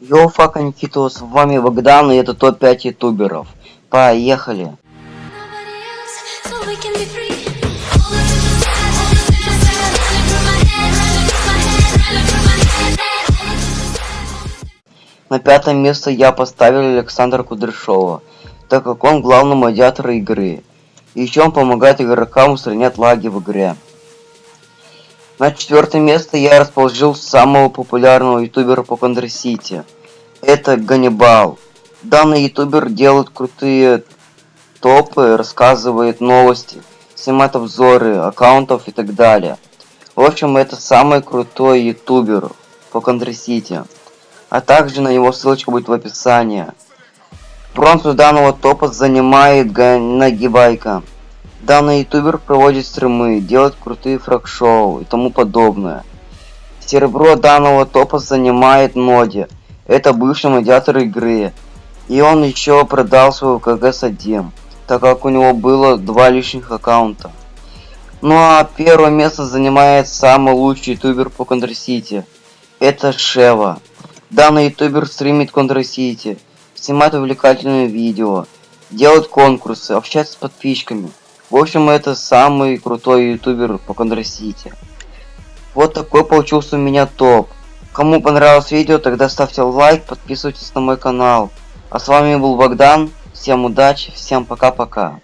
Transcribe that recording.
Йоу, фака Никитос, с вами Богдан, и это топ-5 ютуберов. Поехали! На пятое место я поставил Александра Кудряшова, так как он главный модиатор игры. Еще он помогает игрокам устранять лаги в игре. На четвертое место я расположил самого популярного ютубера по Контра Сити. Это Ганнибал. Данный ютубер делает крутые топы, рассказывает новости, снимает обзоры аккаунтов и так далее. В общем, это самый крутой ютубер по Контра Сити. А также на него ссылочка будет в описании. Бронзу данного топа занимает Нагибайка. Данный ютубер проводит стримы, делает крутые фраг-шоу и тому подобное. Серебро данного топа занимает Ноди. Это бывший модиатор игры. И он еще продал свой КГС-1, так как у него было два лишних аккаунта. Ну а первое место занимает самый лучший ютубер по Контр-Сити. Это Шева. Данный ютубер стримит Контр-Сити, снимает увлекательные видео, делает конкурсы, общается с подписчиками. В общем, это самый крутой ютубер по Контр-Сити. Вот такой получился у меня топ. Кому понравилось видео, тогда ставьте лайк, подписывайтесь на мой канал. А с вами был Богдан. Всем удачи, всем пока-пока.